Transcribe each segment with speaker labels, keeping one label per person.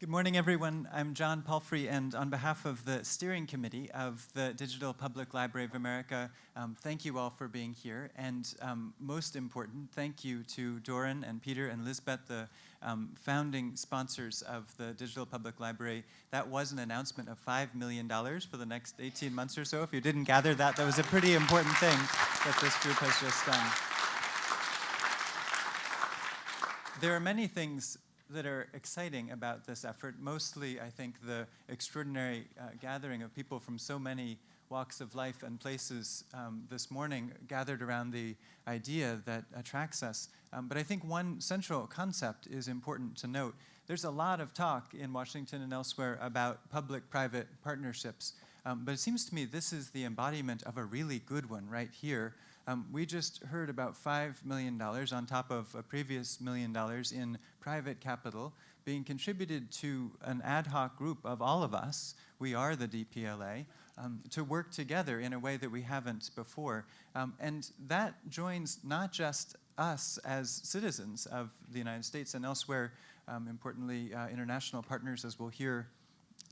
Speaker 1: Good morning, everyone. I'm John Palfrey, and on behalf of the steering committee of the Digital Public Library of America, um, thank you all for being here. And um, most important, thank you to Doron and Peter and Lisbet, the um, founding sponsors of the Digital Public Library. That was an announcement of $5 million for the next 18 months or so. If you didn't gather that, that was a pretty important thing that this group has just done. There are many things that are exciting about this effort. Mostly, I think, the extraordinary uh, gathering of people from so many walks of life and places um, this morning gathered around the idea that attracts us. Um, but I think one central concept is important to note. There's a lot of talk in Washington and elsewhere about public-private partnerships. Um, but it seems to me this is the embodiment of a really good one right here. Um, we just heard about $5 million on top of a previous million dollars in private capital being contributed to an ad hoc group of all of us, we are the DPLA, um, to work together in a way that we haven't before. Um, and that joins not just us as citizens of the United States and elsewhere, um, importantly, uh, international partners, as we'll hear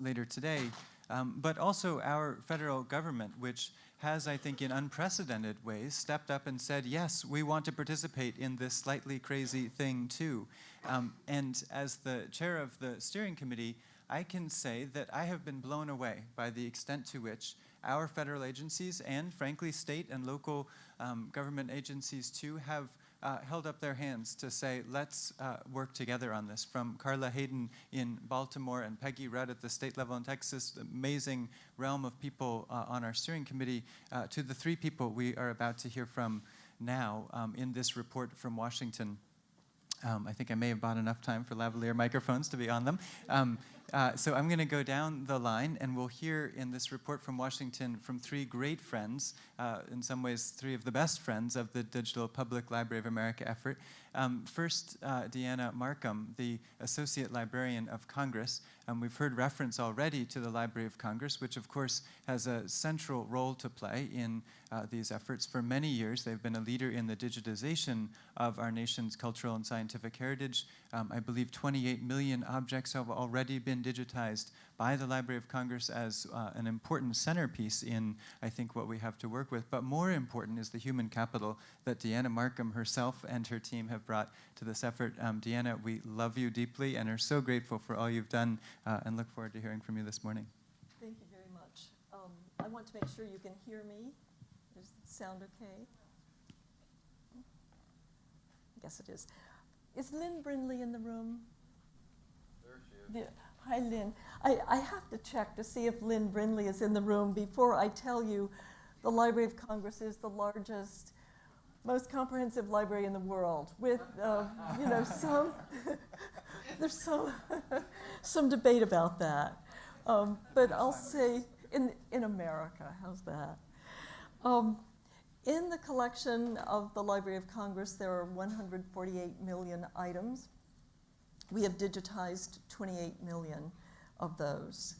Speaker 1: later today, um, but also our federal government, which has, I think, in unprecedented ways, stepped up and said, yes, we want to participate in this slightly crazy thing too. Um, and as the chair of the steering committee, I can say that I have been blown away by the extent to which our federal agencies and, frankly, state and local um, government agencies too have uh, held up their hands to say, let's uh, work together on this. From Carla Hayden in Baltimore and Peggy Rudd at the state level in Texas, the amazing realm of people uh, on our steering committee, uh, to the three people we are about to hear from now um, in this report from Washington. Um, I think I may have bought enough time for lavalier microphones to be on them. Um, uh, so I'm going to go down the line, and we'll hear in this report from Washington from three great friends, uh, in some ways three of the best friends of the Digital Public Library of America effort. Um, first, uh, Deanna Marcum, the Associate Librarian of Congress. Um, we've heard reference already to the Library of Congress, which of course has a central role to play in uh, these efforts. For many years, they've been a leader in the digitization of our nation's cultural and scientific heritage. Um, I believe 28 million objects have already been digitized by the Library of Congress as uh, an important centerpiece in, I think, what we have to work with. But more important is the human capital that Deanna Marcum herself and her team have brought to this effort. Um, Deanna, we love you deeply and are so grateful for all you've done uh, and look forward to hearing from you this morning.
Speaker 2: Thank you very much. Um, I want to make sure you can hear me. Does it sound okay? Yes, it is. Is Lynne Brindley in the room?
Speaker 3: There she is.
Speaker 2: Hi, Lynn. I, I have to check to see if Lynne Brindley is in the room before I tell you the Library of Congress is the largest, most comprehensive library in the world with, uh, you know, some, there's some, some debate about that. Um, but I'll say in, in America, how's that? Um, in the collection of the Library of Congress, there are 148 million items we have digitized 28 million of those.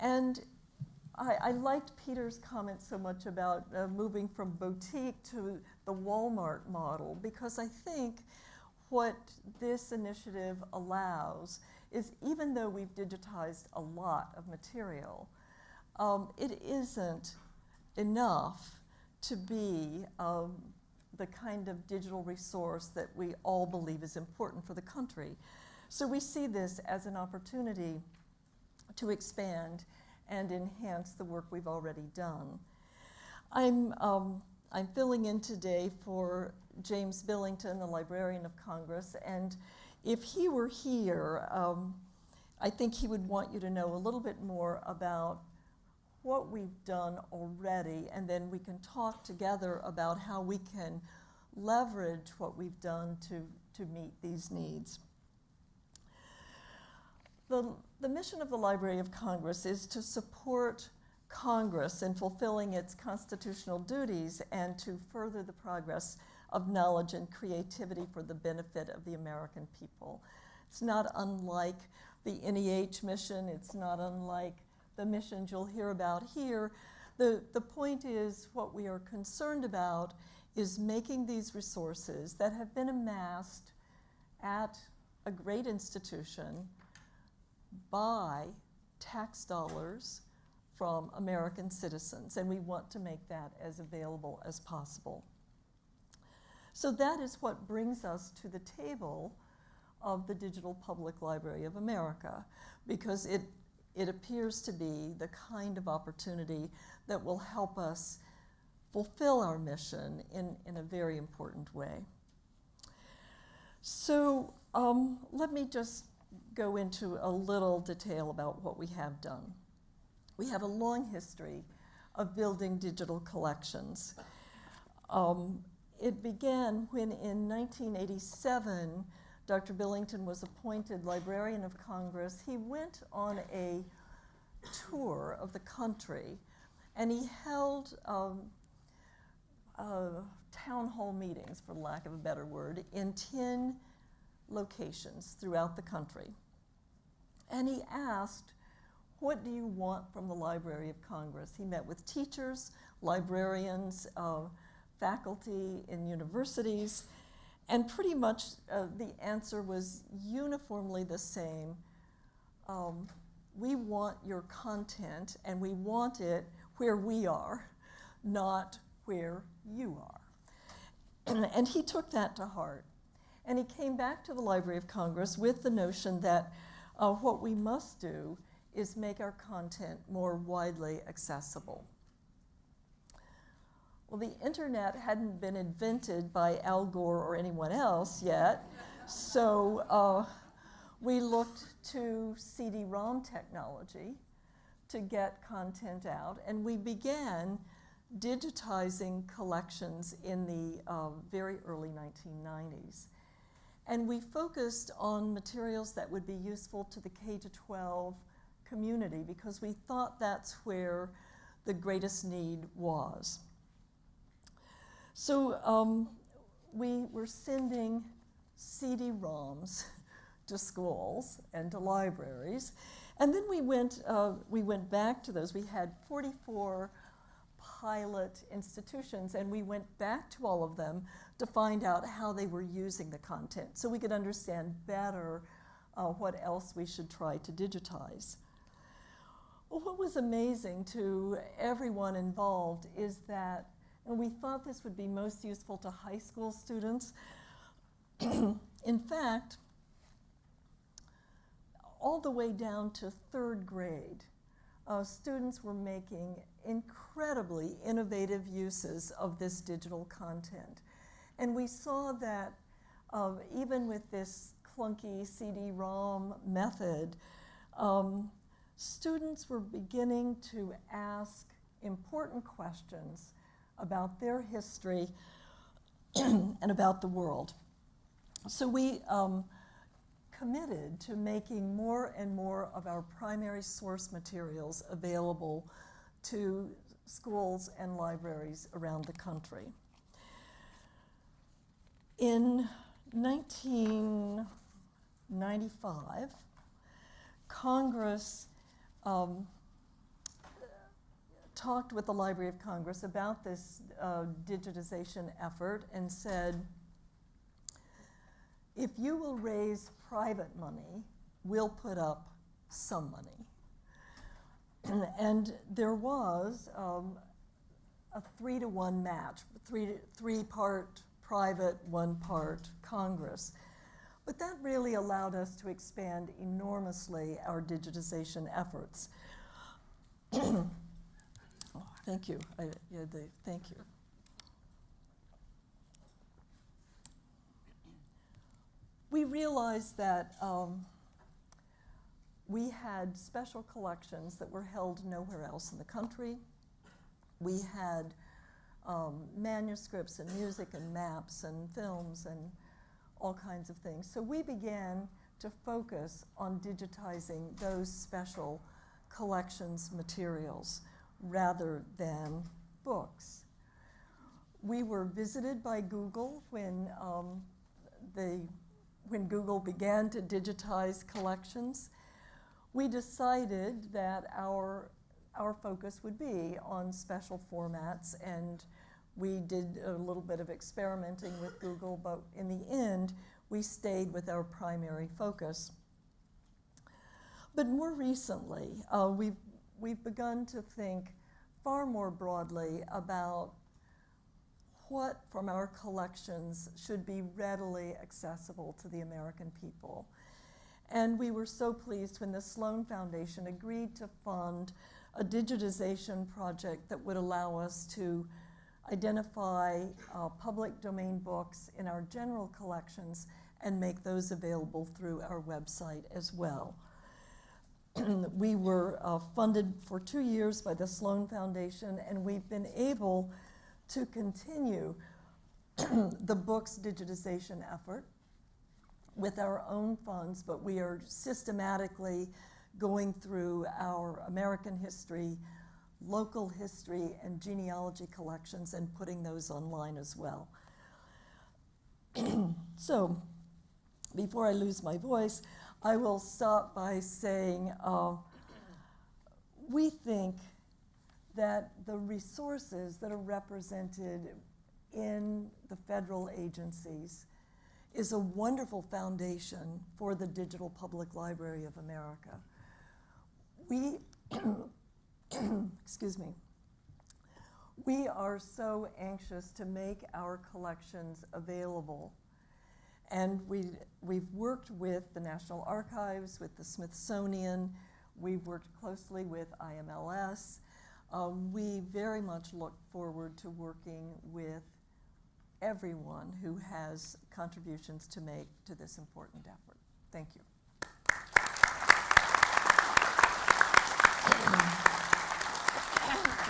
Speaker 2: And I, I liked Peter's comment so much about uh, moving from boutique to the Walmart model because I think what this initiative allows is even though we've digitized a lot of material, um, it isn't enough to be um, the kind of digital resource that we all believe is important for the country. So we see this as an opportunity to expand and enhance the work we've already done. I'm, um, I'm filling in today for James Billington, the Librarian of Congress, and if he were here, um, I think he would want you to know a little bit more about what we've done already, and then we can talk together about how we can leverage what we've done to, to meet these needs. The, the mission of the Library of Congress is to support Congress in fulfilling its constitutional duties and to further the progress of knowledge and creativity for the benefit of the American people. It's not unlike the NEH mission, it's not unlike the missions you'll hear about here. The, the point is what we are concerned about is making these resources that have been amassed at a great institution by tax dollars from American citizens, and we want to make that as available as possible. So that is what brings us to the table of the Digital Public Library of America, because it, it appears to be the kind of opportunity that will help us fulfill our mission in, in a very important way. So um, let me just go into a little detail about what we have done. We have a long history of building digital collections. Um, it began when in 1987, Dr. Billington was appointed Librarian of Congress. He went on a tour of the country and he held um, uh, town hall meetings, for lack of a better word, in 10 locations throughout the country. And he asked, What do you want from the Library of Congress? He met with teachers, librarians, uh, faculty in universities, and pretty much uh, the answer was uniformly the same. Um, we want your content, and we want it where we are, not where you are. And, he took that to heart. And he came back to the Library of Congress with the notion that uh, what we must do is make our content more widely accessible. Well, the internet hadn't been invented by Al Gore or anyone else yet, so uh, we looked to CD-ROM technology to get content out, and we began digitizing collections in the uh, very early 1990s. And we focused on materials that would be useful to the K-12 community because we thought that's where the greatest need was. So um, we were sending CD-ROMs to schools and to libraries. And then we went, uh, we went back to those. We had 44 pilot institutions, and we went back to all of them to find out how they were using the content so we could understand better uh, what else we should try to digitize. Well, what was amazing to everyone involved is that, and we thought this would be most useful to high school students. In fact, all the way down to third grade, uh, students were making incredibly innovative uses of this digital content. And we saw that uh, even with this clunky CD-ROM method, um, students were beginning to ask important questions about their history and about the world. So we um, committed to making more and more of our primary source materials available to schools and libraries around the country. In 1995, Congress um, talked with the Library of Congress about this uh, digitization effort and said, if you will raise private money, we'll put up some money. and there was um, a three to one match, three, three part private, one part Congress. But that really allowed us to expand enormously our digitization efforts. thank you. I, yeah, the, thank you. we realized that um, we had special collections that were held nowhere else in the country. We had um, manuscripts and music and maps and films and all kinds of things. So we began to focus on digitizing those special collections materials rather than books. We were visited by Google when um, the when Google began to digitize collections, we decided that our, our focus would be on special formats and we did a little bit of experimenting with Google, but in the end, we stayed with our primary focus. But more recently, uh, we've, we've begun to think far more broadly about what from our collections should be readily accessible to the American people. And we were so pleased when the Sloan Foundation agreed to fund a digitization project that would allow us to identify uh, public domain books in our general collections and make those available through our website as well. We were uh, funded for two years by the Sloan Foundation, and we've been able to continue the book's digitization effort with our own funds, but we are systematically going through our American history, local history, and genealogy collections and putting those online as well. so, before I lose my voice, I will stop by saying uh, we think that the resources that are represented in the federal agencies is a wonderful foundation for the Digital Public Library of America. We, excuse me, we are so anxious to make our collections available. And we, we've worked with the National Archives, with the Smithsonian, we've worked closely with IMLS. Um, we very much look forward to working with everyone who has contributions to make to this important effort. Thank you.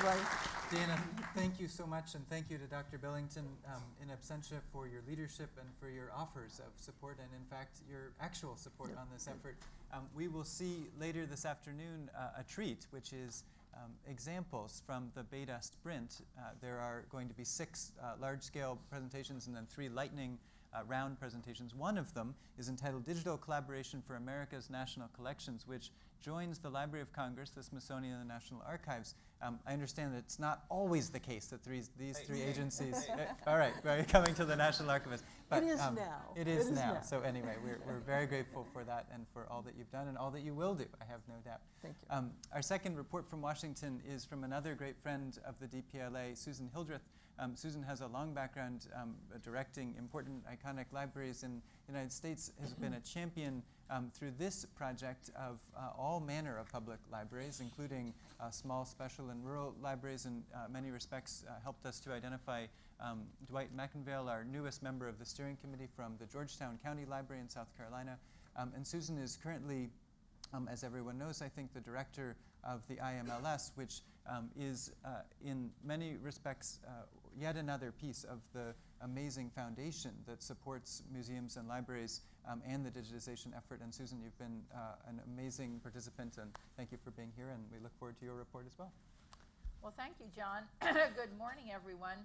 Speaker 2: right.
Speaker 1: Dana, thank you so much, and thank you to Dr. Billington um, in absentia for your leadership and for your offers of support, and in fact, your actual support on this effort. Um, we will see later this afternoon uh, a treat, which is um, examples from the Beta Sprint. Uh, there are going to be six uh, large-scale presentations and then three lightning uh, round presentations. One of them is entitled Digital Collaboration for America's National Collections, which joins the Library of Congress, the Smithsonian, and the National Archives. Um, I understand that it's not always the case that three, these three agencies. uh, all right, right, coming to the National Archivist.
Speaker 2: But, it is um, now.
Speaker 1: It is, it is now. now. So anyway, we're, we're very grateful for that and for all that you've done and all that you will do. I have no doubt.
Speaker 2: Thank you. Um,
Speaker 1: our second report from Washington is from another great friend of the DPLA, Susan Hildreth. Um, Susan has a long background um, directing important iconic libraries in the United States, has been a champion um, through this project of uh, all manner of public libraries, including uh, small, special, and rural libraries, in uh, many respects uh, helped us to identify um, Dwight McInvaill, our newest member of the steering committee from the Georgetown County Library in South Carolina. Um, and Susan is currently, um, as everyone knows, I think, the director of the IMLS, which um, is uh, in many respects uh, yet another piece of the amazing foundation that supports museums and libraries um, and the digitization effort. And Susan, you've been uh, an amazing participant, and thank you for being here, and we look forward to your report as well.
Speaker 4: Well, thank you, John. Good morning, everyone.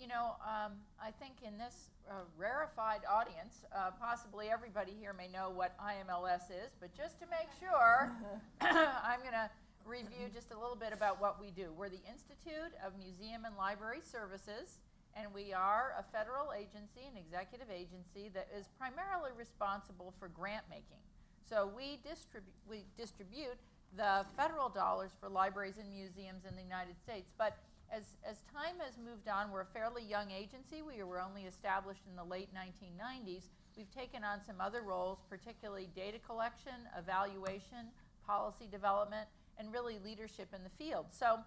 Speaker 4: You know, um, I think in this uh, rarefied audience, uh, possibly everybody here may know what IMLS is, but just to make sure, I'm going to review just a little bit about what we do. We're the Institute of Museum and Library Services, and we are a federal agency, an executive agency that is primarily responsible for grant making. So we, distribu we distribute the federal dollars for libraries and museums in the United States. But as, as time has moved on, we're a fairly young agency. We were only established in the late 1990s. We've taken on some other roles, particularly data collection, evaluation, policy development, and really leadership in the field. So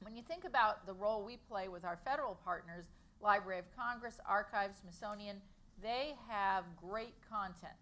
Speaker 4: when you think about the role we play with our federal partners, Library of Congress, Archives, Smithsonian, they have great content.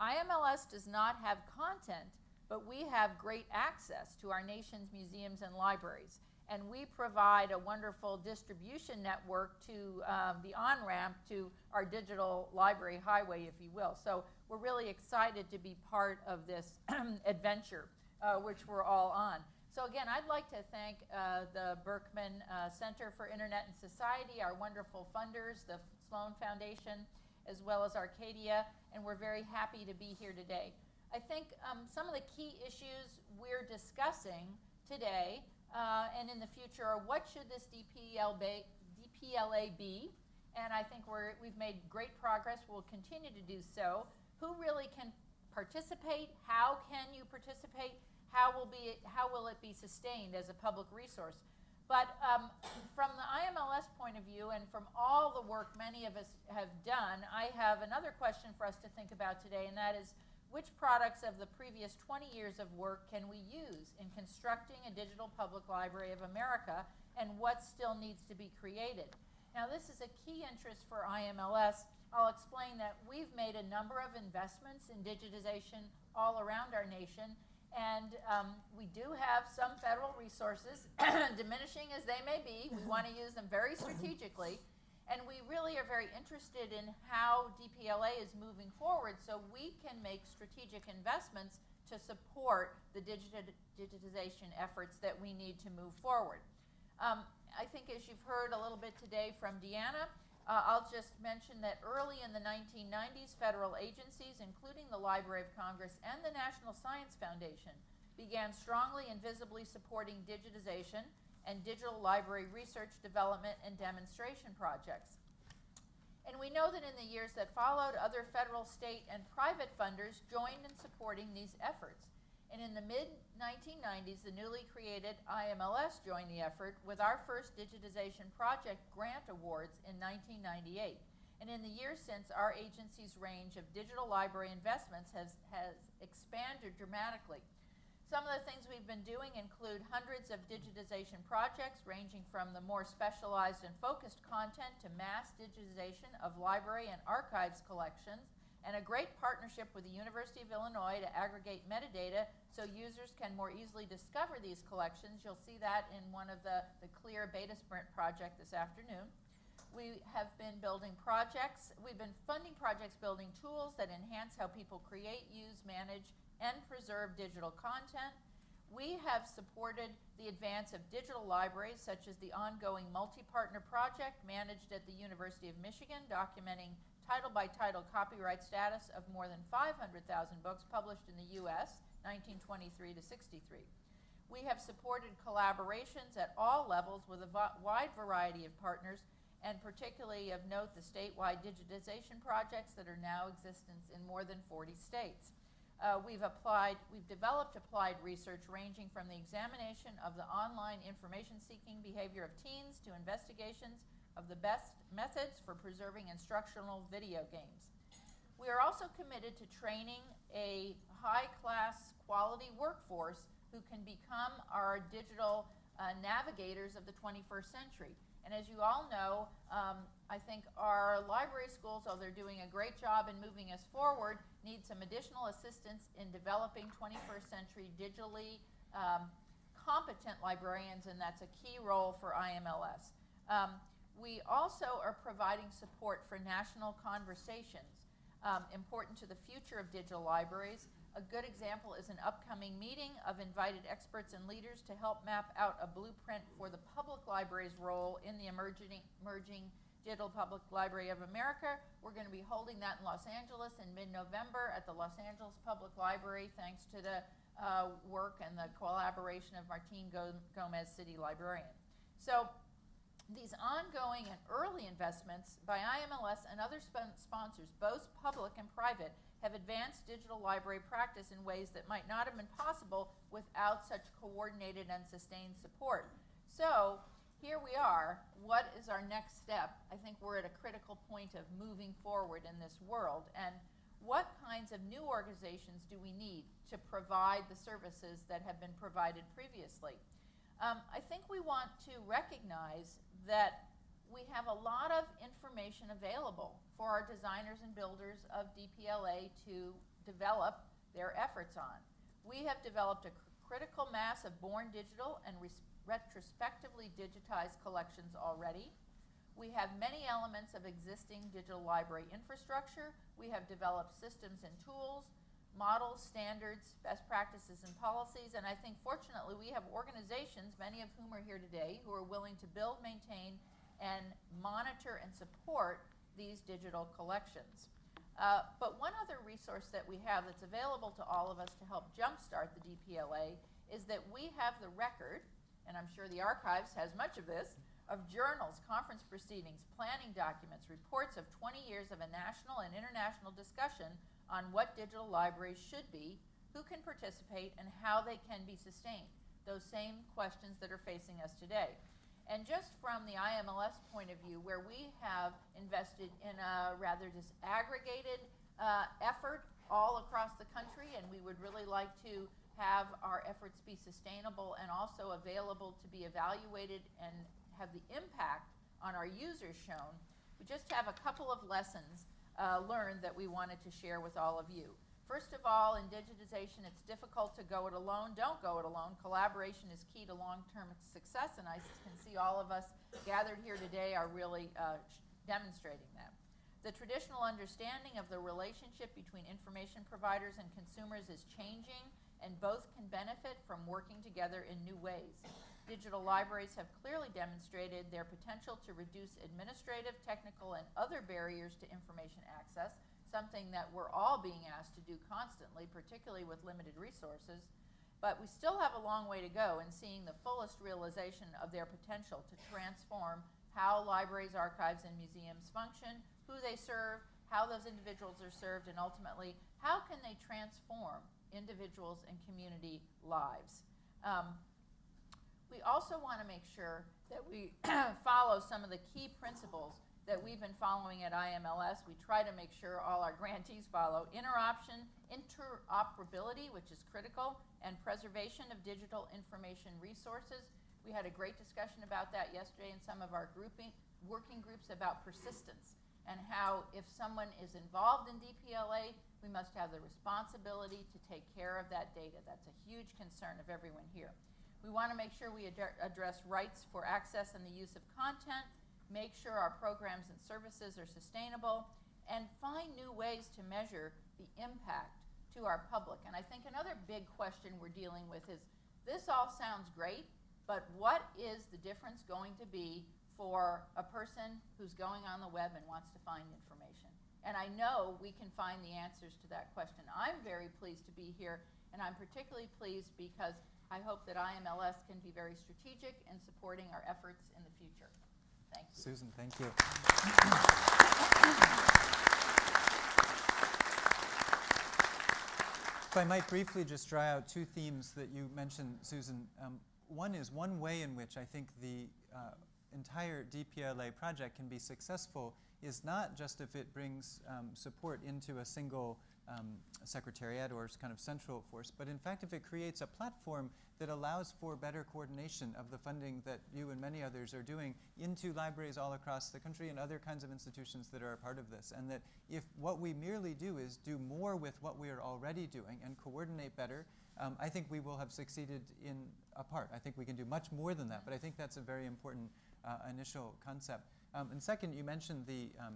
Speaker 4: IMLS does not have content, but we have great access to our nation's museums and libraries. And we provide a wonderful distribution network to um, the on-ramp to our digital library highway, if you will. So we're really excited to be part of this adventure uh, which we're all on. So again, I'd like to thank uh, the Berkman uh, Center for Internet and Society, our wonderful funders, the Sloan Foundation, as well as Arcadia, and we're very happy to be here today. I think um, some of the key issues we're discussing today uh, and in the future are what should this DPL ba DPLA be? And I think we're, we've made great progress. We'll continue to do so. Who really can participate? How can you participate? How will, be, how will it be sustained as a public resource? But um, from the IMLS point of view, and from all the work many of us have done, I have another question for us to think about today, and that is which products of the previous 20 years of work can we use in constructing a digital public library of America, and what still needs to be created? Now, this is a key interest for IMLS. I'll explain that we've made a number of investments in digitization all around our nation, and um, we do have some federal resources, diminishing as they may be. We want to use them very strategically. And we really are very interested in how DPLA is moving forward so we can make strategic investments to support the digiti- digitization efforts that we need to move forward. Um, I think as you've heard a little bit today from Deanna, uh, I'll just mention that early in the 1990s, federal agencies, including the Library of Congress and the National Science Foundation, began strongly and visibly supporting digitization and digital library research, development, and demonstration projects. And we know that in the years that followed, other federal, state, and private funders joined in supporting these efforts. And in the mid 1990s, the newly created IMLS joined the effort with our first digitization project grant awards in 1998. And in the years since, our agency's range of digital library investments has, has expanded dramatically. Some of the things we've been doing include hundreds of digitization projects ranging from the more specialized and focused content to mass digitization of library and archives collections and a great partnership with the University of Illinois to aggregate metadata so users can more easily discover these collections. You'll see that in one of the, the CLIR beta sprint project this afternoon. We have been building projects, we've been funding projects building tools that enhance how people create, use, manage, and preserve digital content. We have supported the advance of digital libraries, such as the ongoing multi-partner project managed at the University of Michigan, documenting title by title copyright status of more than 500,000 books published in the U.S., 1923 to 63. We have supported collaborations at all levels with a wide variety of partners, and particularly of note the statewide digitization projects that are now existence in more than 40 states. Uh, we've applied, we've developed applied research ranging from the examination of the online information seeking behavior of teens to investigations of the best methods for preserving instructional video games. We are also committed to training a high-class quality workforce who can become our digital uh, navigators of the 21st century. And as you all know, um, I think our library schools, though they're doing a great job in moving us forward, need some additional assistance in developing 21st century digitally um, competent librarians, and that's a key role for IMLS. Um, we also are providing support for national conversations um, important to the future of digital libraries. A good example is an upcoming meeting of invited experts and leaders to help map out a blueprint for the public library's role in the emerging, emerging Digital Public Library of America. We're going to be holding that in Los Angeles in mid-November at the Los Angeles Public Library, thanks to the uh, work and the collaboration of Martin Gomez, City Librarian. So these ongoing and early investments by IMLS and other sp sponsors, both public and private, have advanced digital library practice in ways that might not have been possible without such coordinated and sustained support. So here we are. What is our next step? I think we're at a critical point of moving forward in this world. And what kinds of new organizations do we need to provide the services that have been provided previously? Um, I think we want to recognize that we have a lot of information available for our designers and builders of DPLA to develop their efforts on. We have developed a critical mass of born digital and retrospectively digitized collections already. We have many elements of existing digital library infrastructure. We have developed systems and tools, models, standards, best practices, and policies. And I think fortunately we have organizations, many of whom are here today, who are willing to build, maintain, and monitor and support these digital collections. Uh, but one other resource that we have that's available to all of us to help jumpstart the DPLA is that we have the record, and I'm sure the archives has much of this, of journals, conference proceedings, planning documents, reports of 20 years of a national and international discussion on what digital libraries should be, who can participate, and how they can be sustained. Those same questions that are facing us today. And just from the IMLS point of view, where we have invested in a rather disaggregated uh, effort all across the country, and we would really like to have our efforts be sustainable and also available to be evaluated and have the impact on our users shown. We just have a couple of lessons uh, learned that we wanted to share with all of you. First of all, in digitization, it's difficult to go it alone. Don't go it alone. Collaboration is key to long-term success, and I can see all of us gathered here today are really uh, demonstrating that. The traditional understanding of the relationship between information providers and consumers is changing, and both can benefit from working together in new ways. Digital libraries have clearly demonstrated their potential to reduce administrative, technical, and other barriers to information access, something that we're all being asked to do constantly, particularly with limited resources. But we still have a long way to go in seeing the fullest realization of their potential to transform how libraries, archives, and museums function, who they serve, how those individuals are served, and ultimately, how can they transform individuals and community lives. Um, we also want to make sure that we follow some of the key principles that we've been following at IMLS. We try to make sure all our grantees follow interoption, interoperability, which is critical, and preservation of digital information resources. We had a great discussion about that yesterday in some of our grouping, working groups about persistence and how if someone is involved in DPLA, we must have the responsibility to take care of that data. That's a huge concern of everyone here. We want to make sure we ad address rights for access and the use of content, make sure our programs and services are sustainable, and find new ways to measure the impact to our public. And I think another big question we're dealing with is, this all sounds great, but what is the difference going to be for a person who's going on the web and wants to find information? And I know we can find the answers to that question. I'm very pleased to be here, and I'm particularly pleased because I hope that IMLS can be very strategic in supporting our efforts in the future. Thank you.
Speaker 1: Susan, thank you. If I might briefly just draw out two themes that you mentioned, Susan. Um, one is one way in which I think the uh, entire DPLA project can be successful is not just if it brings um, support into a single um, secretariat or kind of central force, but in fact if it creates a platform that allows for better coordination of the funding that you and many others are doing into libraries all across the country and other kinds of institutions that are a part of this. And that if what we merely do is do more with what we are already doing and coordinate better, um, I think we will have succeeded in a part. I think we can do much more than that, but I think that's a very important uh, initial concept. Um, and second, you mentioned the um,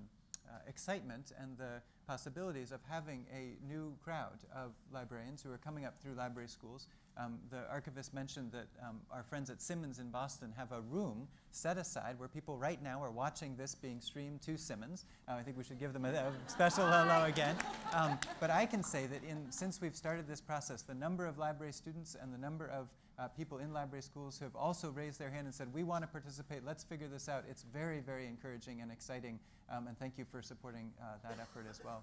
Speaker 1: uh, excitement and the possibilities of having a new crowd of librarians who are coming up through library schools. Um, the archivist mentioned that um, our friends at Simmons in Boston have a room set aside where people right now are watching this being streamed to Simmons. Uh, I think we should give them a, a special hello again. Um, but I can say that in, since we've started this process, the number of library students and the number of uh, people in library schools who have also raised their hand and said, we want to participate, let's figure this out. It's very, very encouraging and exciting, um, and thank you for supporting uh, that effort as well.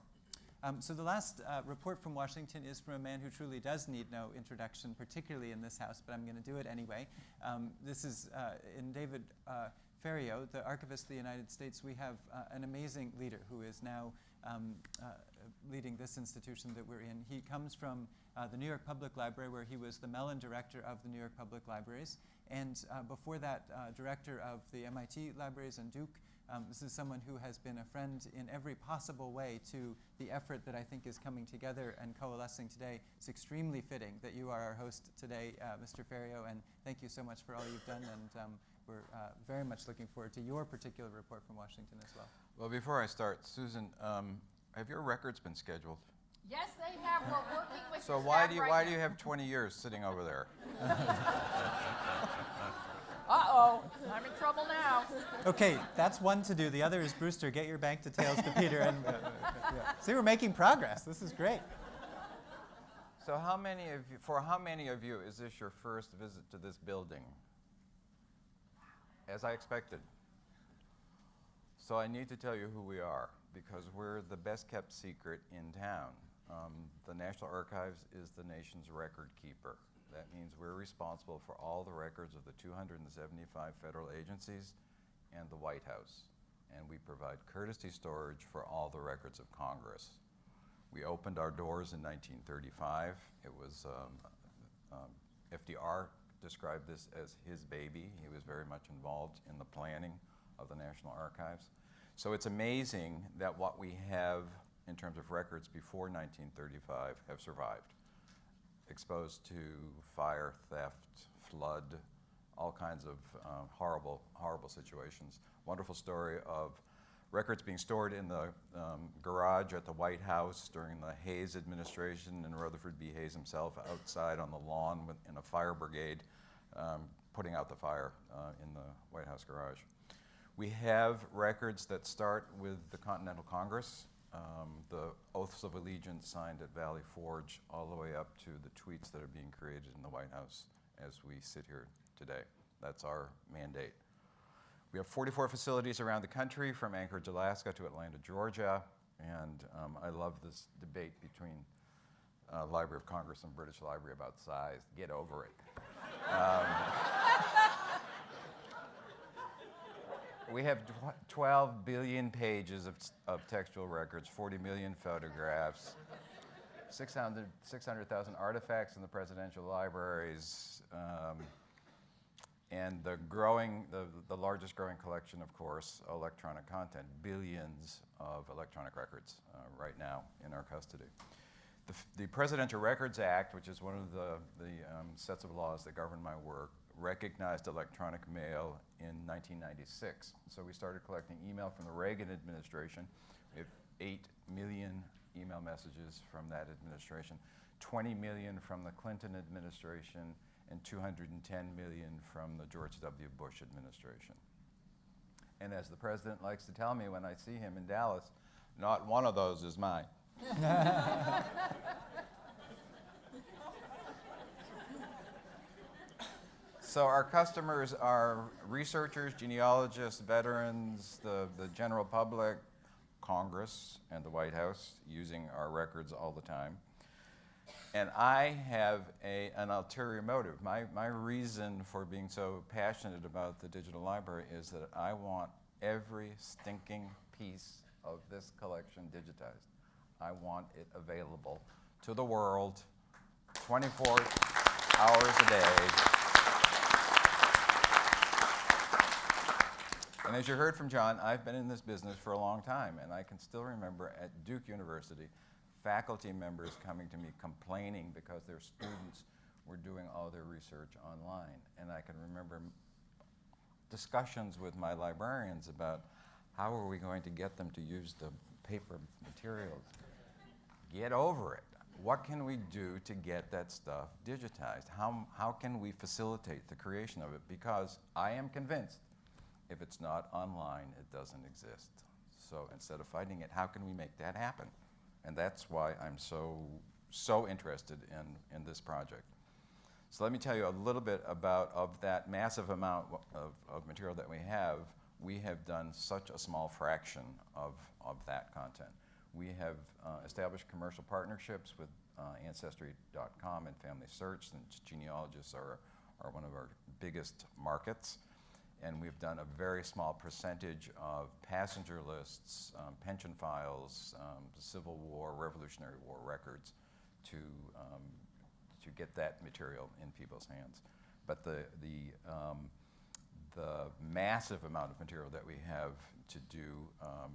Speaker 1: Um, so the last uh, report from Washington is from a man who truly does need no introduction, particularly in this house, but I'm going to do it anyway. Um, this is uh, in David uh, Ferriero, the Archivist of the United States. We have uh, an amazing leader who is now um, uh, leading this institution that we're in. He comes from uh, the New York Public Library, where he was the Mellon Director of the New York Public Libraries, and before that, Director of the MIT Libraries and Duke. Um, this is someone who has been a friend in every possible way to the effort that I think is coming together and coalescing today. It's extremely fitting that you are our host today, uh, Mr. Ferriero, and thank you so much for all you've done, and um, we're uh, very much looking forward to your particular report from Washington as well.
Speaker 3: Well, before I start, Susan, um, have your records been scheduled?
Speaker 4: Yes, they have. We're working with
Speaker 3: So
Speaker 4: your
Speaker 3: why do you
Speaker 4: right
Speaker 3: why
Speaker 4: now.
Speaker 3: do you have 20 years sitting over there?
Speaker 4: Uh-oh, I'm in trouble now.
Speaker 1: Okay, that's one to do. The other is Brewster, get your bank details to Peter. And, uh, yeah. See, we're making progress. This is great.
Speaker 3: So how many of you, for how many of you is this your first visit to this building? as I expected. So I need to tell you who we are because we're the best kept secret in town. Um, the National Archives is the nation's record keeper. That means we're responsible for all the records of the 275 federal agencies and the White House. And we provide courtesy storage for all the records of Congress. We opened our doors in 1935. It was um, um, FDR described this as his baby. He was very much involved in the planning of the National Archives. So it's amazing that what we have in terms of records before 1935 have survived. Exposed to fire, theft, flood, all kinds of um, horrible, horrible situations. Wonderful story of records being stored in the um, garage at the White House during the Hayes administration, and Rutherford B. Hayes himself outside on the lawn with, in a fire brigade, um, putting out the fire uh, in the White House garage. We have records that start with the Continental Congress, um, the oaths of allegiance signed at Valley Forge, all the way up to the tweets that are being created in the White House as we sit here today. That's our mandate. We have 44 facilities around the country, from Anchorage, Alaska to Atlanta, Georgia. And um, I love this debate between uh, Library of Congress and British Library about size. Get over it. Um, we have 12 billion pages of, of textual records, 40 million photographs, 600 600,000 artifacts in the presidential libraries. Um, and the growing, the, the largest growing collection, of course, electronic content, billions of electronic records uh, right now in our custody. The, the Presidential Records Act, which is one of the, the um, sets of laws that govern my work, recognized electronic mail in 1996. So we started collecting email from the Reagan administration. We have 8 million email messages from that administration, 20 million from the Clinton administration, and 210 million from the George W. Bush administration. And as the president likes to tell me when I see him in Dallas, not one of those is mine. So our customers are researchers, genealogists, veterans, the, the general public, Congress, and the White House using our records all the time. And I have a, an ulterior motive. My, my reason for being so passionate about the digital library is that I want every stinking piece of this collection digitized. I want it available to the world 24 hours a day. And as you heard from John, I've been in this business for a long time, and I can still remember at Duke University, faculty members coming to me complaining because their students were doing all their research online. And I can remember discussions with my librarians about how are we going to get them to use the paper materials. Get over it. What can we do to get that stuff digitized? How, how can we facilitate the creation of it? Because I am convinced if it's not online, it doesn't exist. So instead of fighting it, how can we make that happen? And that's why I'm so, so interested in, in this project. So let me tell you a little bit about of that massive amount of, of material that we have. We have done such a small fraction of, of that content. We have uh, established commercial partnerships with uh, Ancestry.com and FamilySearch, and genealogists are, are one of our biggest markets and we've done a very small percentage of passenger lists, um, pension files, um, Civil War, Revolutionary War records to, um, to get that material in people's hands. But the, the, um, the massive amount of material that we have to do um,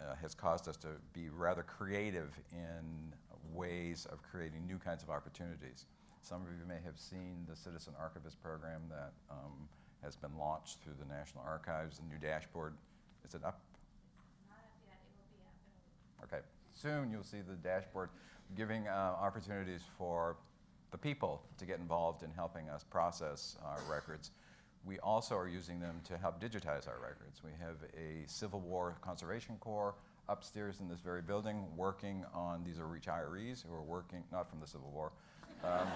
Speaker 3: uh, has caused us to be rather creative in ways of creating new kinds of opportunities. Some of you may have seen the Citizen Archivist program that um, has been launched through the National Archives, the new dashboard. Is it up?
Speaker 5: Not up yet, it will be up.
Speaker 3: Okay. Soon you'll see the dashboard giving uh, opportunities for the people to get involved in helping us process our records. We also are using them to help digitize our records. We have a Civil War Conservation Corps upstairs in this very building working on, these are retirees who are working, not from the Civil War, um,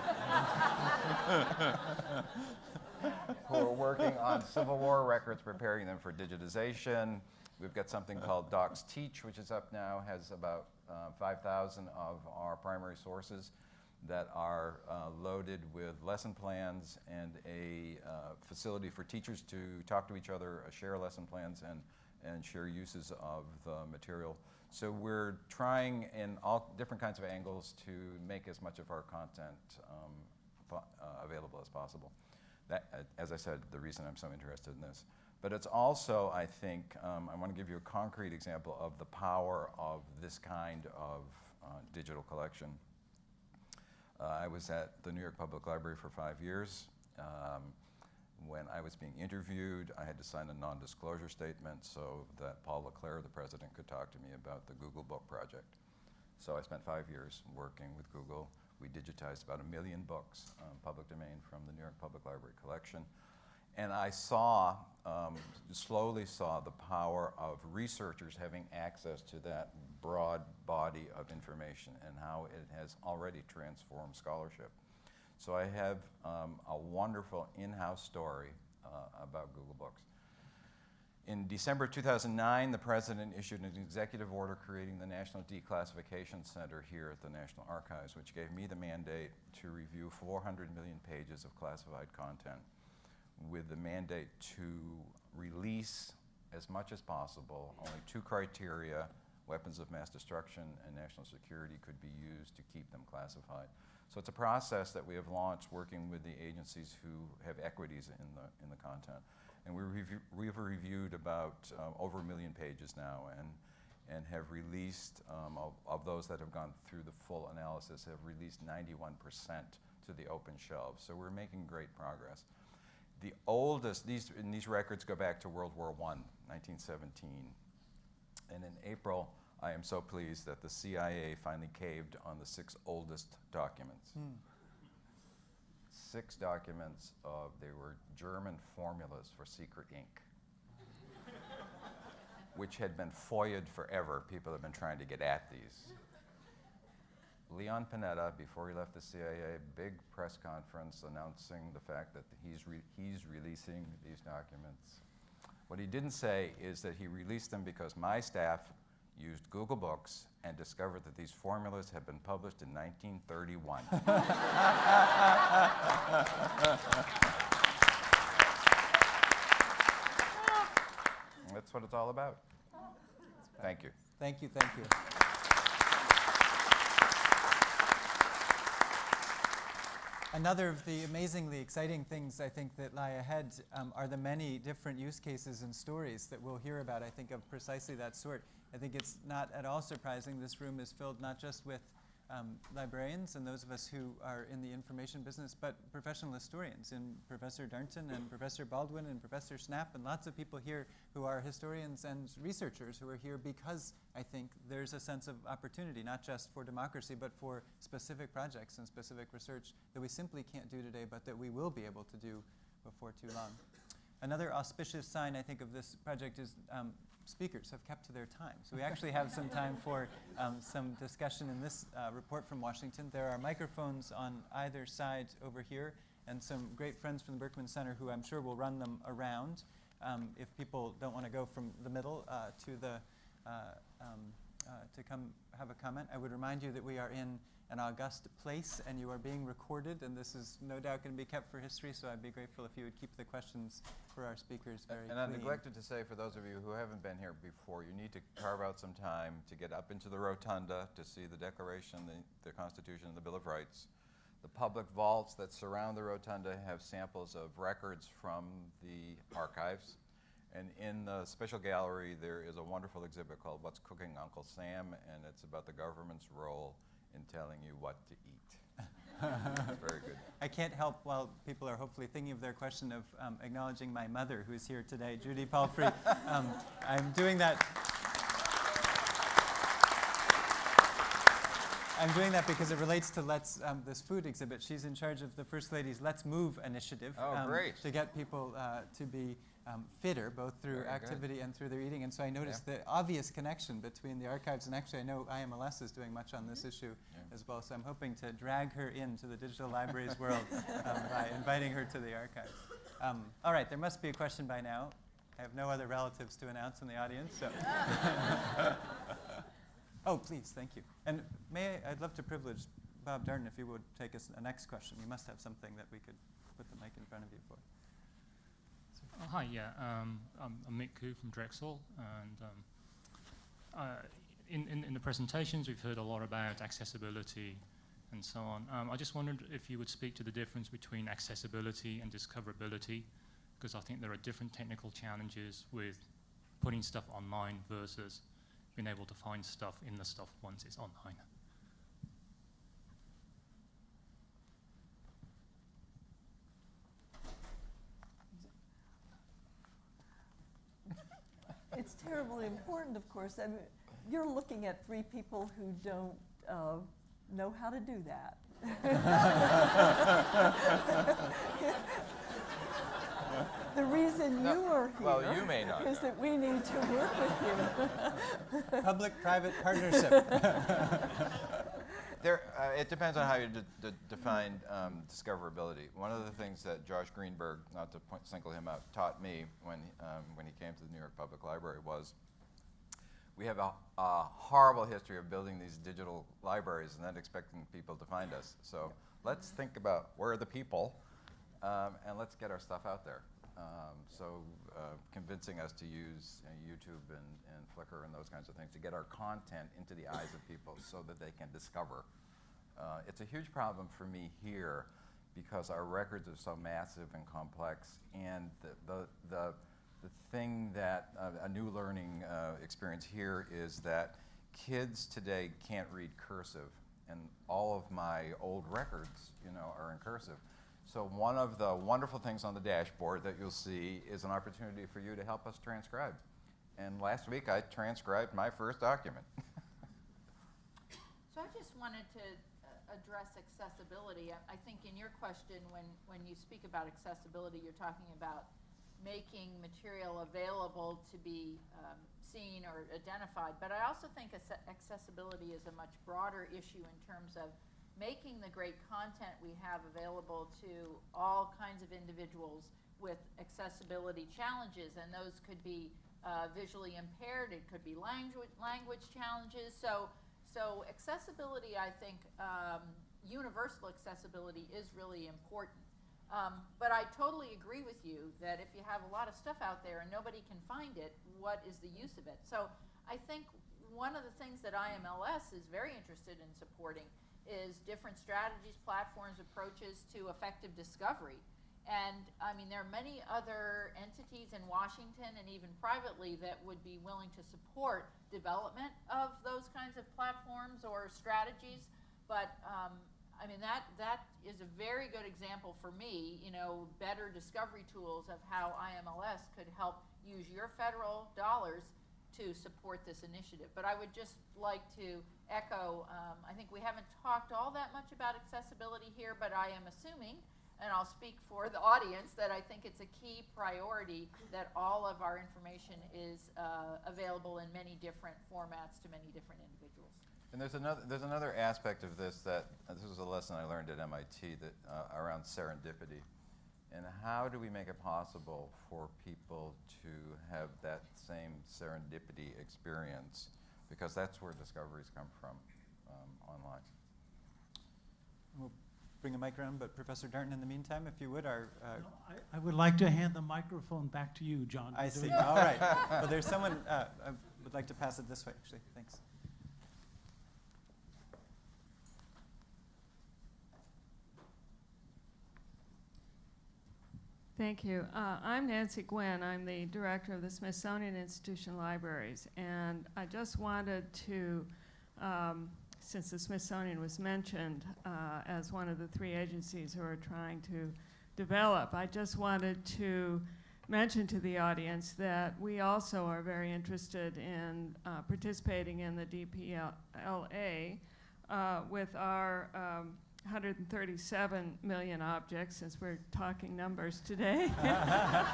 Speaker 3: who are working on Civil War records, preparing them for digitization. We've got something called DocsTeach, which is up now, has about uh, 5,000 of our primary sources that are uh, loaded with lesson plans and a uh, facility for teachers to talk to each other, uh, share lesson plans, and, and share uses of the material. So we're trying in all different kinds of angles to make as much of our content um, uh, available as possible. That, uh, as I said, the reason I'm so interested in this. But it's also, I think, um, I want to give you a concrete example of the power of this kind of uh, digital collection. Uh, I was at the New York Public Library for five years. Um, when I was being interviewed, I had to sign a non-disclosure statement so that Paul LeClerc, the president, could talk to me about the Google Book Project. So I spent five years working with Google. We digitized about a million books, um, public domain, from the New York Public Library collection. And I saw, um, slowly saw the power of researchers having access to that broad body of information and how it has already transformed scholarship. So I have um, a wonderful in-house story uh, about Google Books. In December 2009, the president issued an executive order creating the National Declassification Center here at the National Archives, which gave me the mandate to review 400 million pages of classified content with the mandate to release as much as possible. Only two criteria, weapons of mass destruction and national security, could be used to keep them classified. So it's a process that we have launched working with the agencies who have equities in the, in the content. And we review, we've reviewed about uh, over a million pages now and, and have released, um, of, of those that have gone through the full analysis, have released 91% to the open shelves. So we're making great progress. The oldest, these, and these records go back to World War I, 1917. And in April, I am so pleased that the CIA finally caved on the six oldest documents. Hmm. Six documents of, they were German formulas for secret ink, which had been FOIA'd forever. People have been trying to get at these. Leon Panetta, before he left the CIA, big press conference announcing the fact that he's, re- he's releasing these documents. What he didn't say is that he released them because my staff used Google Books and discovered that these formulas had been published in 1931. That's what it's all about. Thank you.
Speaker 1: Thank you, thank you. Another of the amazingly exciting things I think that lie ahead um, are the many different use cases and stories that we'll hear about, I think, of precisely that sort. I think it's not at all surprising this room is filled not just with um, librarians and those of us who are in the information business, but professional historians, and Professor Darnton and Professor Baldwin and Professor Schnapp, and lots of people here who are historians and researchers who are here because I think there's a sense of opportunity, not just for democracy, but for specific projects and specific research that we simply can't do today, but that we will be able to do before too long. Another auspicious sign, I think, of this project is um, speakers have kept to their time. So we actually have some time for um, some discussion in this uh, report from Washington. There are microphones on either side over here, and some great friends from the Berkman Center who I'm sure will run them around. Um, if people don't want to go from the middle uh, to the uh, um, uh, to come have a comment, I would remind you that we are in an august place and you are being recorded, and this is no doubt going to be kept for history. So I'd be grateful if you would keep the questions for our speakers very
Speaker 3: And I neglected to say, for those of you who haven't been here before, you need to carve out some time to get up into the rotunda to see the Declaration, the, the Constitution, and the Bill of Rights. The public vaults that surround the rotunda have samples of records from the archives. And in the special gallery, there is a wonderful exhibit called What's Cooking Uncle Sam, and it's about the government's role in telling you what to eat. Very good.
Speaker 1: I can't help while people are hopefully thinking of their question of um, acknowledging my mother, who's here today, Judy Palfrey. um, I'm doing that. I'm doing that because it relates to Let's um, this food exhibit. She's in charge of the First Lady's Let's Move initiative
Speaker 3: Oh, great.
Speaker 1: to get people uh, to be um, fitter, both through
Speaker 3: Very good.
Speaker 1: activity and through their eating. And so I noticed the obvious connection between the archives, and actually I know IMLS is doing much on this issue
Speaker 3: Yeah.
Speaker 1: as well. So I'm hoping to drag her into the digital libraries world um, by inviting her to the archives. Um, all right, there must be a question by now. I have no other relatives to announce in the audience, so. oh, please, thank you. And may I, I'd love to privilege Bob Darden if you would take us a next question. You must have something that we could put the mic in front of you for.
Speaker 6: Oh, hi, yeah. Um, I'm, I'm Mick Khoo from Drexel, and um, uh, in, in, in the presentations we've heard a lot about accessibility and so on. Um, I just wondered if you would speak to the difference between accessibility and discoverability, because I think there are different technical challenges with putting stuff online versus being able to find stuff in the stuff once it's online.
Speaker 2: It's terribly important, of course. I mean, you're looking at three people who don't uh, know how to do that. the reason
Speaker 3: No,
Speaker 2: you are here
Speaker 3: well, you may not
Speaker 2: is
Speaker 3: know.
Speaker 2: that we need to work with you.
Speaker 1: Public-private partnership.
Speaker 3: There, uh, it depends on how you de- de- define um, discoverability. One of the things that Josh Greenberg, not to point, single him out, taught me when, um, when he came to the New York Public Library was we have a, a horrible history of building these digital libraries and then expecting people to find us. So let's think about where are the people um, and let's get our stuff out there. Um, so uh, convincing us to use uh, YouTube and, and Flickr and those kinds of things to get our content into the eyes of people so that they can discover. Uh, it's a huge problem for me here because our records are so massive and complex and the, the, the, the thing that uh, a new learning uh, experience here is that kids today can't read cursive and all of my old records you know are in cursive so one of the wonderful things on the dashboard that you'll see is an opportunity for you to help us transcribe and last week i transcribed my first document
Speaker 4: So I just wanted to uh, address accessibility. I- I think in your question, when, when you speak about accessibility, you're talking about making material available to be um, seen or identified. But I also think accessibility is a much broader issue in terms of making the great content we have available to all kinds of individuals with accessibility challenges. And those could be uh, visually impaired, it could be language, language challenges. So so accessibility, I think, um, universal accessibility is really important. Um, but I totally agree with you that if you have a lot of stuff out there and nobody can find it, what is the use of it? So I think one of the things that IMLS is very interested in supporting is different strategies, platforms, approaches to effective discovery. And I mean, there are many other entities in Washington and even privately that would be willing to support development of those kinds of platforms or strategies. But um, I mean, that, that is a very good example for me, you know, better discovery tools of how IMLS could help use your federal dollars to support this initiative. But I would just like to echo, um, I think we haven't talked all that much about accessibility here, but I am assuming and I'll speak for the audience that I think it's a key priority that all of our information is uh, available in many different formats to many different individuals.
Speaker 3: And there's another, there's another aspect of this that, uh, this was a lesson I learned at MIT that, uh, around serendipity. And how do we make it possible for people to have that same serendipity experience? Because that's where discoveries come from um, online.
Speaker 1: We'll bring a mic around, but Professor Darnton, in the meantime, if you would, our. Uh,
Speaker 7: No, I, I would like to hand the microphone back to you, John.
Speaker 1: I see. All right. Well, there's someone. Uh, I would like to pass it this way, actually. Thanks.
Speaker 8: Thank you. Uh, I'm Nancy Gwinn. I'm the director of the Smithsonian Institution Libraries. And I just wanted to, um, since the Smithsonian was mentioned uh, as one of the three agencies who are trying to develop, I just wanted to mention to the audience that we also are very interested in uh, participating in the DPLA uh, with our um, 137 million objects, since we're talking numbers today.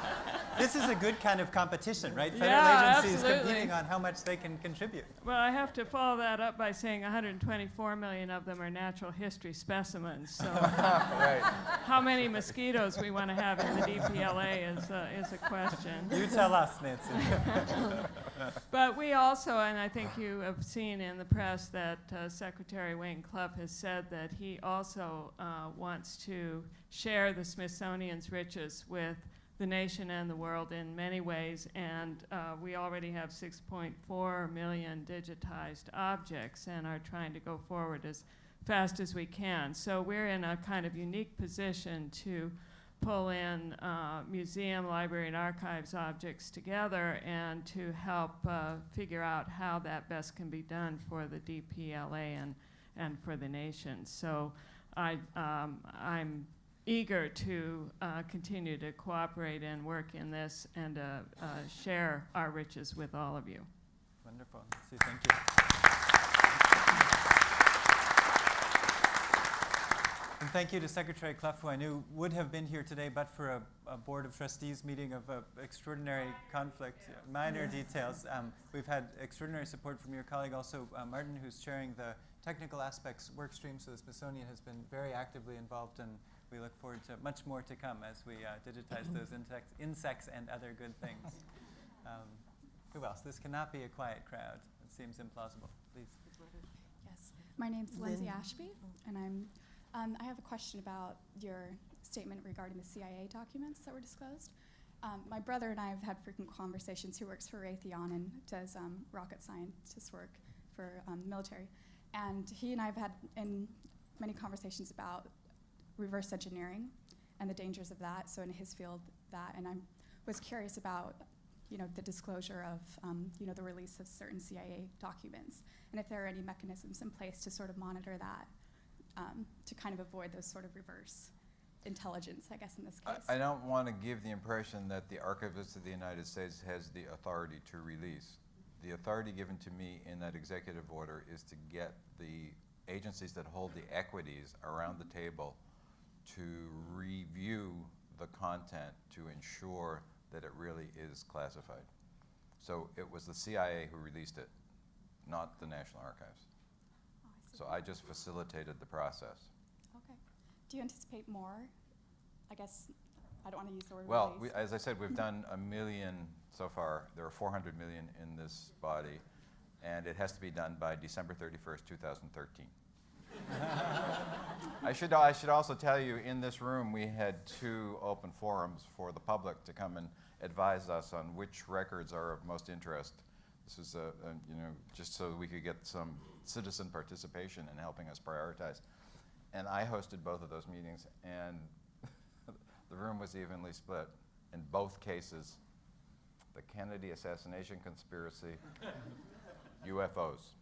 Speaker 1: This is a good kind of competition, right? Federal
Speaker 8: Yeah,
Speaker 1: agencies
Speaker 8: absolutely.
Speaker 1: competing on how much they can contribute.
Speaker 8: Well, I have to follow that up by saying 124 million of them are natural history specimens. So
Speaker 3: right.
Speaker 8: how many mosquitoes we want to have in the DPLA is, uh, is a question.
Speaker 1: You tell us, Nancy.
Speaker 8: But we also, and I think you have seen in the press that uh, Secretary Wayne Clough has said that he also uh, wants to share the Smithsonian's riches with the nation and the world in many ways. And uh, we already have 6.4 million digitized objects and are trying to go forward as fast as we can. So we're in a kind of unique position to pull in uh, museum, library, and archives objects together and to help uh, figure out how that best can be done for the DPLA and, and for the nation. So I, um, I'm eager to uh, continue to cooperate and work in this and uh, uh, share our riches with all of you.
Speaker 1: Wonderful. See, thank you. And thank you to Secretary Clough, who I knew would have been here today, but for a, a Board of Trustees meeting of uh, extraordinary conflict, minor details. Um, we've had extraordinary support from your colleague, also uh, Martin, who's chairing the technical aspects work stream. So the Smithsonian has been very actively involved, and we look forward to much more to come as we uh, digitize those insects, insects and other good things. Um, who else? This cannot be a quiet crowd. It seems implausible. Please.
Speaker 9: Yes, my name's Lindsay
Speaker 2: Lynn.
Speaker 9: Ashby, and I'm. Um, I have a question about your statement regarding the CIA documents that were disclosed. Um, my brother and I have had frequent conversations. He works for Raytheon and does um, rocket scientist work for um, military, and he and I have had in many conversations about reverse engineering and the dangers of that. So in his field, that, and I was curious about you know, the disclosure of, um, you know, the release of certain CIA documents, and if there are any mechanisms in place to sort of monitor that, um, to kind of avoid those sort of reverse intelligence, I guess, in this case.
Speaker 3: I, I don't want to give the impression that the Archivist of the United States has the authority to release. The authority given to me in that executive order is to get the agencies that hold the equities around the table to review the content to ensure that it really is classified. So it was the CIA who released it, not the National Archives.
Speaker 9: Oh, I.
Speaker 3: So I just facilitated the process.
Speaker 9: Okay. Do you anticipate more? I guess I don't want to use the word
Speaker 3: Well, we, as I said, we've done a million so far. There are 400 million in this body, and it has to be done by December 31st, 2013. I should, I should also tell you, in this room, we had two open forums for the public to come and advise us on which records are of most interest. This was, a, a, you know, just so we could get some citizen participation in helping us prioritize. And I hosted both of those meetings, and the room was evenly split. In both cases, the Kennedy assassination conspiracy, UFOs.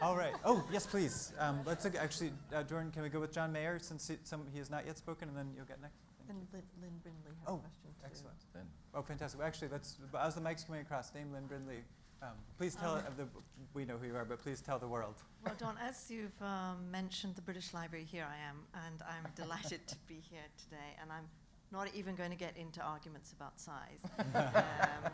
Speaker 1: All right. Oh, yes, please. Um, let's look, actually, uh, Jordan, can we go with John Mayer since he, some, he has not yet spoken, and then you'll get next?
Speaker 2: And Lynne, Lynne Brindley has
Speaker 1: Oh,
Speaker 2: a question too.
Speaker 1: Excellent.
Speaker 3: Then
Speaker 1: Oh, fantastic. Well, actually, let's, as the mic's coming across, name Lynne Brindley. Um, please tell
Speaker 10: Um,
Speaker 1: the, we know who you are, but please tell the world.
Speaker 10: Well, Don, as you've um, mentioned the British Library, here I am, and I'm delighted to be here today. And I'm not even going to get into arguments about size. um,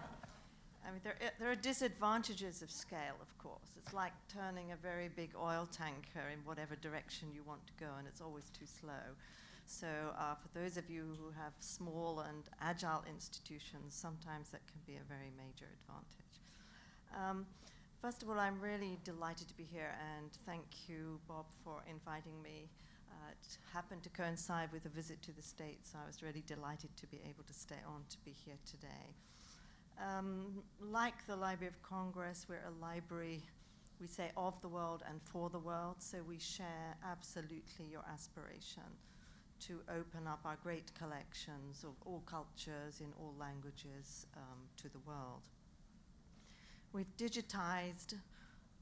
Speaker 10: I mean, there, i- there are disadvantages of scale, of course. It's like turning a very big oil tanker in whatever direction you want to go, and it's always too slow. So, uh, for those of you who have small and agile institutions, sometimes that can be a very major advantage. Um, First of all, I'm really delighted to be here, and thank you, Bob, for inviting me. Uh, it happened to coincide with a visit to the States, so I was really delighted to be able to stay on to be here today. Um, like the Library of Congress, we're a library, we say of the world and for the world, so we share absolutely your aspiration to open up our great collections of all cultures in all languages um, to the world. We've digitized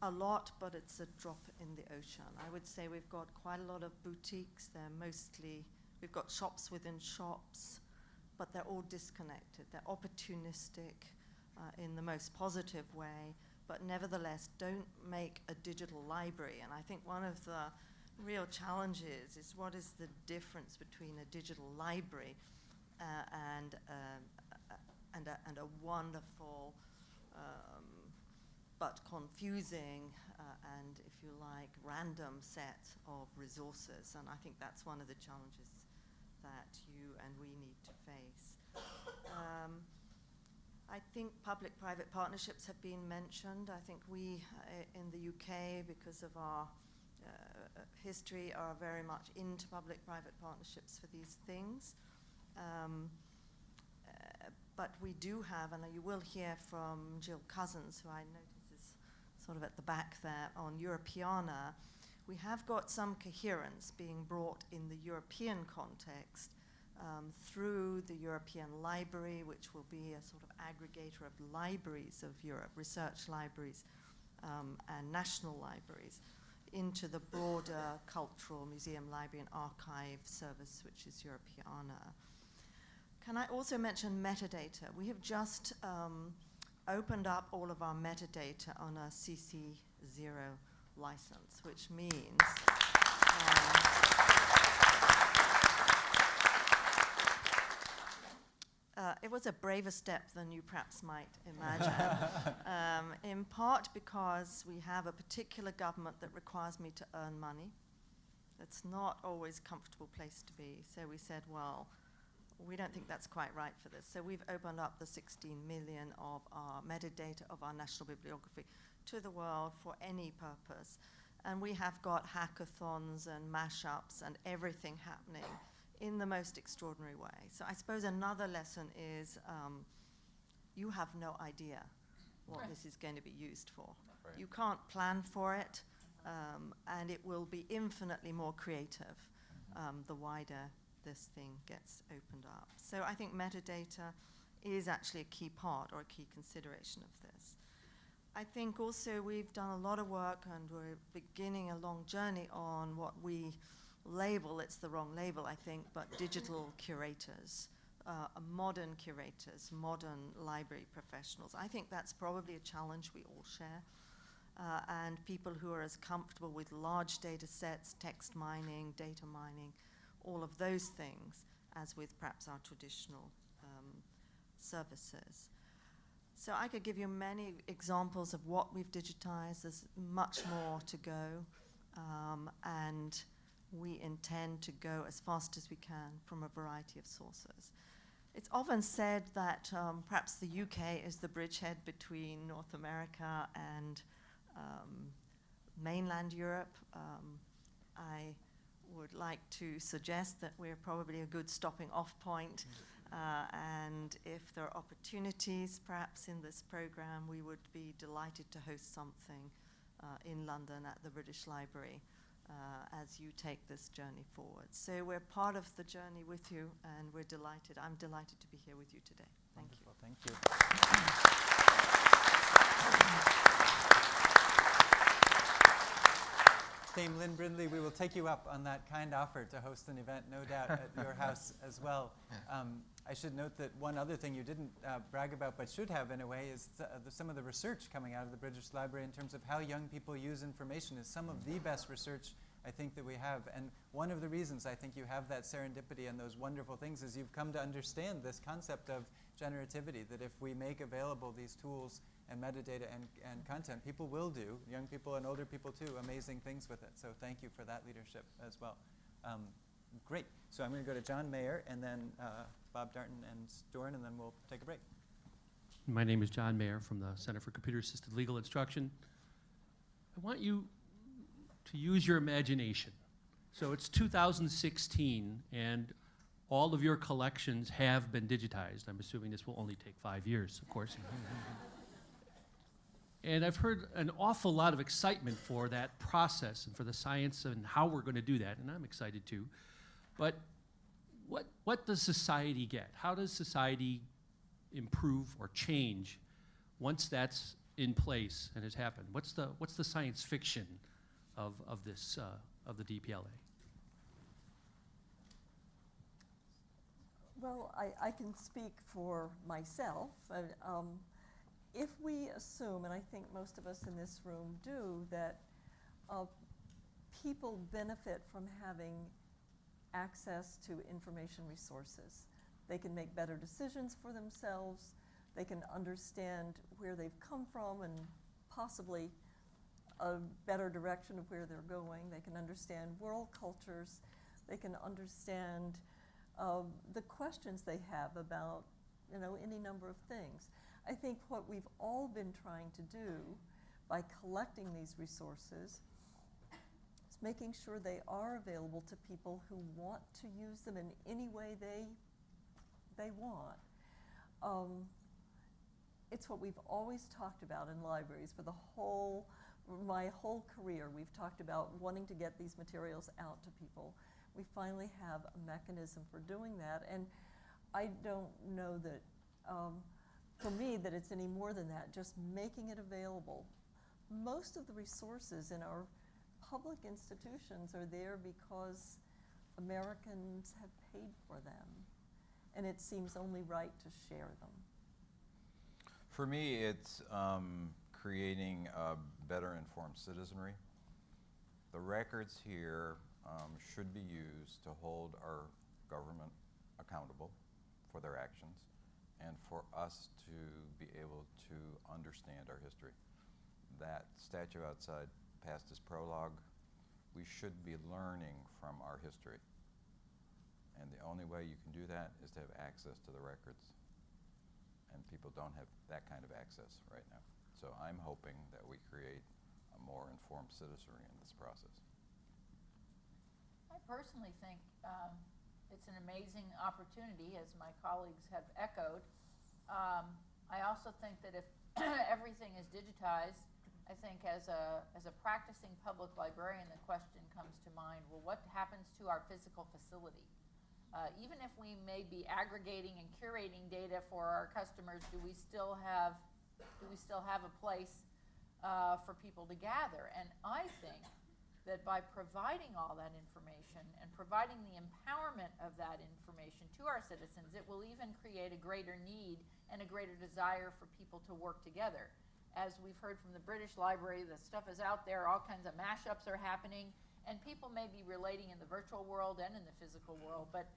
Speaker 10: a lot, but it's a drop in the ocean. I would say we've got quite a lot of boutiques. They're mostly, we've got shops within shops, but they're all disconnected. They're opportunistic. uh, in the most positive way, but nevertheless don't make a digital library. And I think one of the real challenges is what is the difference between a digital library uh, and, a- and, a, and a wonderful um, but confusing uh, and, if you like, random set of resources. And I think that's one of the challenges that you and we need to face. Um, I think public-private partnerships have been mentioned. I think we uh, in the UK, because of our uh, history, are very much into public-private partnerships for these things. Um, uh, but we do have, and you will hear from Jill Cousins, who I is sort of at the back there on Europeana, we have got some coherence being brought in the European context um, through the European Library, which will be a sort of aggregator of libraries of Europe, research libraries um, and national libraries, into the broader cultural museum, library, and archive service, which is Europeana. Can I also mention metadata? We have just um, opened up all of our metadata on a CC0 license, which means. um, Uh, it was a braver step than you perhaps might imagine, um, in part because we have a particular government that requires me to earn money. It's not always a comfortable place to be. So we said, well, we don't think that's quite right for this. So we've opened up the 16 million of our metadata of our national bibliography to the world for any purpose. And we have got hackathons and mashups and everything happening in the most extraordinary way. So I suppose another lesson is um, you have no idea what
Speaker 4: Right.
Speaker 10: this is going to be used for.
Speaker 3: Right.
Speaker 10: You can't plan for it, um, and it will be infinitely more creative um, the wider this thing gets opened up. So I think metadata is actually a key part or a key consideration of this. I think also we've done a lot of work and we're beginning a long journey on what we label, it's the wrong label, I think, but digital curators, uh, modern curators, modern library professionals. I think that's probably a challenge we all share. Uh, and people who are as comfortable with large data sets, text mining, data mining, all of those things, as with perhaps our traditional um, services. So I could give you many examples of what we've digitized. There's much more to go. Um, and we intend to go as fast as we can from a variety of sources. It's often said that um, perhaps the UK is the bridgehead between North America and um, mainland Europe. Um, I would like to suggest that we're probably a good stopping off point. Uh, and if there are opportunities, perhaps in this program, we would be delighted to host something uh, in London at the British Library uh, as you take this journey forward. So we're part of the journey with you, and we're delighted. I'm delighted to be here with you today. Thank you.
Speaker 1: Thank you. Dame Lynne Brindley, we will take you up on that kind offer to host an event, no doubt, at your house as well. Um, I should note that one other thing you didn't uh, brag about, but should have in a way, is th- the, some of the research coming out of the British Library in terms of how young people use information is some of the best research I think that we have. And one of the reasons I think you have that serendipity and those wonderful things is you've come to understand this concept of generativity, that if we make available these tools and metadata and, and content, people will do, young people and older people too, amazing things with it. So thank you for that leadership as well. Um, great. So I'm going to go to John Mayer and then uh, Bob Darnton and Doron, and then we'll take a break.
Speaker 11: My name is John Mayer from the Center for Computer Assisted Legal Instruction. I want you to use your imagination. So it's 2016, and all of your collections have been digitized. I'm assuming this will only take five years, of course. and I've heard an awful lot of excitement for that process and for the science and how we're going to do that, and I'm excited too. But what, what does society get? How does society improve or change once that's in place and has happened? What's the, what's the science fiction of, of this, uh, of the DPLA?
Speaker 2: Well, I, I can speak for myself. Uh, um, if we assume, and I think most of us in this room do, that uh, people benefit from having access to information resources. They can make better decisions for themselves. They can understand where they've come from and possibly a better direction of where they're going. They can understand world cultures. They can understand uh, the questions they have about, you know, any number of things. I think what we've all been trying to do by collecting these resources is making sure they are available to people who want to use them in any way they, they want. Um, it's what we've always talked about in libraries for the whole, my whole career. We've talked about wanting to get these materials out to people. We finally have a mechanism for doing that, and I don't know that, um, for me, that it's any more than that, just making it available. Most of the resources in our public institutions are there because Americans have paid for them, and it seems only right to share them.
Speaker 3: For me, it's um, creating a better informed citizenry. The records here um, should be used to hold our government accountable for their actions and for us to be able to understand our history. That statue outside past its prologue, we should be learning from our history. And the only way you can do that is to have access to the records. And people don't have that kind of access right now. So I'm hoping that we create a more informed citizenry in this process.
Speaker 4: I personally think um, it's an amazing opportunity, as my colleagues have echoed. Um, I also think that if everything is digitized, I think as a, as a practicing public librarian, the question comes to mind, well, what happens to our physical facility? Uh, even if we may be aggregating and curating data for our customers, do we still have, do we still have a place uh, for people to gather? And I think that by providing all that information and providing the empowerment of that information to our citizens, it will even create a greater need and a greater desire for people to work together. As we've heard from the British Library, the stuff is out there, all kinds of mashups are happening, and people may be relating in the virtual world and in the physical world, but,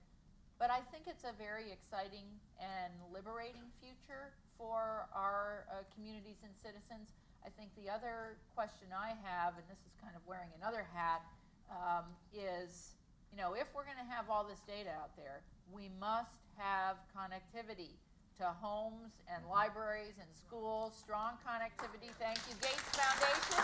Speaker 4: but I think it's a very exciting and liberating future for our uh, communities and citizens. I think the other question I have, and this is kind of wearing another hat, um, is, you know, if we're going to have all this data out there, we must have connectivity to homes and libraries and schools, strong connectivity. Thank you, Gates Foundation.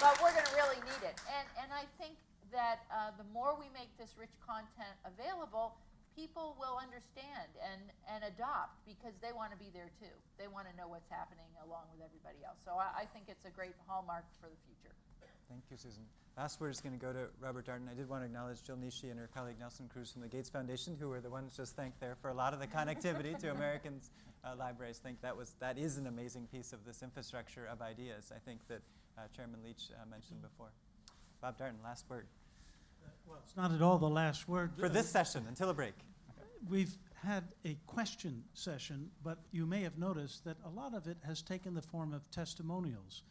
Speaker 4: but we're going to really need it. And, and I think that uh, the more we make this rich content available, people will understand and, and adopt because they want to be there too. They want to know what's happening along with everybody else. So I, I think it's a great hallmark for the future.
Speaker 1: Thank you, Susan. Last word is going to go to Robert Darnton. I did want to acknowledge Jill Nishi and her colleague Nelson Cruz from the Gates Foundation, who were the ones just thanked there for a lot of the connectivity to Americans' uh, libraries. I think that was that is an amazing piece of this infrastructure of ideas. I think that uh, Chairman Leach uh, mentioned before. Bob Darnton, last word.
Speaker 7: Well, it's not at all the last word.
Speaker 1: For this session, until a break.
Speaker 7: We've had a question session, but you may have noticed that a lot of it has taken the form of testimonials.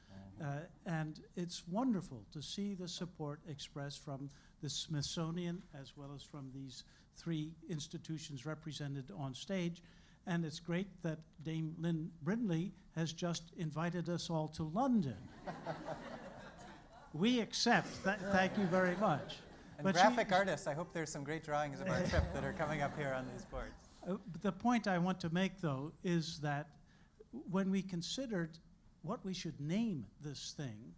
Speaker 7: Uh, and it's wonderful to see the support expressed from the Smithsonian as well as from these three institutions represented on stage. And it's great that Dame Lynne Brindley has just invited us all to London. we accept. Th thank you very much.
Speaker 1: And
Speaker 7: But she-
Speaker 1: graphic artists, I hope there's some great drawings of our trip that are coming up here on these boards.
Speaker 7: Uh, but the point I want to make, though, is that when we considered what we should name this thing,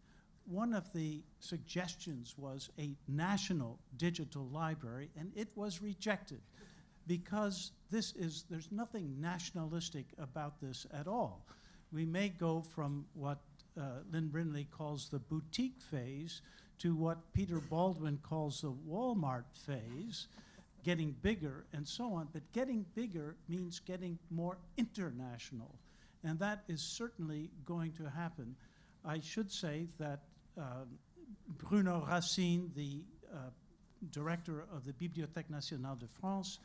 Speaker 7: one of the suggestions was a national digital library, and it was rejected because this is, there's nothing nationalistic about this at all. We may go from what uh, Lynne Brindley calls the boutique phase to what Peter Baldwin calls the Walmart phase, getting bigger and so on. But getting bigger means getting more international. And that is certainly going to happen. I should say that um, Bruno Racine, the uh, director of the Bibliothèque Nationale de France,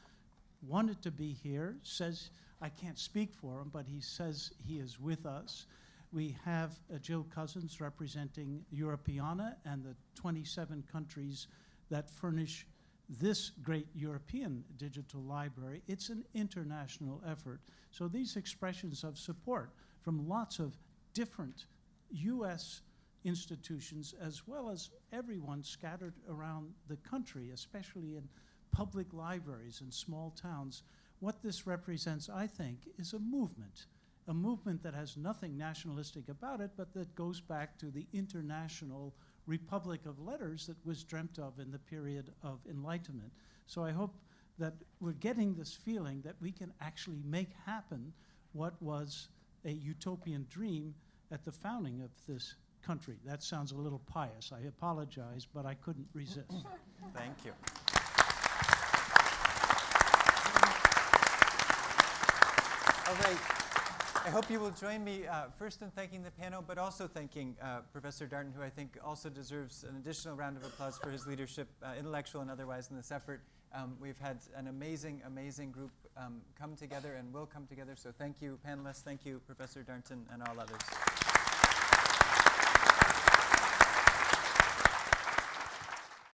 Speaker 7: wanted to be here, says, I can't speak for him, but he says he is with us. We have uh, Jill Cousins representing Europeana and the 27 countries that furnish this great European digital library. It's an international effort. So these expressions of support from lots of different U.S. institutions, as well as everyone scattered around the country, especially in public libraries in small towns, what this represents, I think, is a movement. A movement that has nothing nationalistic about it, but that goes back to the international republic of letters that was dreamt of in the period of enlightenment. So I hope that we're getting this feeling that we can actually make happen what was a utopian dream at the founding of this country. That sounds a little pious. I apologize, but I couldn't resist.
Speaker 1: Thank you. All right. I hope you will join me uh, first in thanking the panel, but also thanking uh, Professor Darnton, who I think also deserves an additional round of applause for his leadership, uh, intellectual and otherwise, in this effort. Um, we've had an amazing, amazing group um, come together and will come together. So thank you, panelists. Thank you, Professor Darnton, and all others.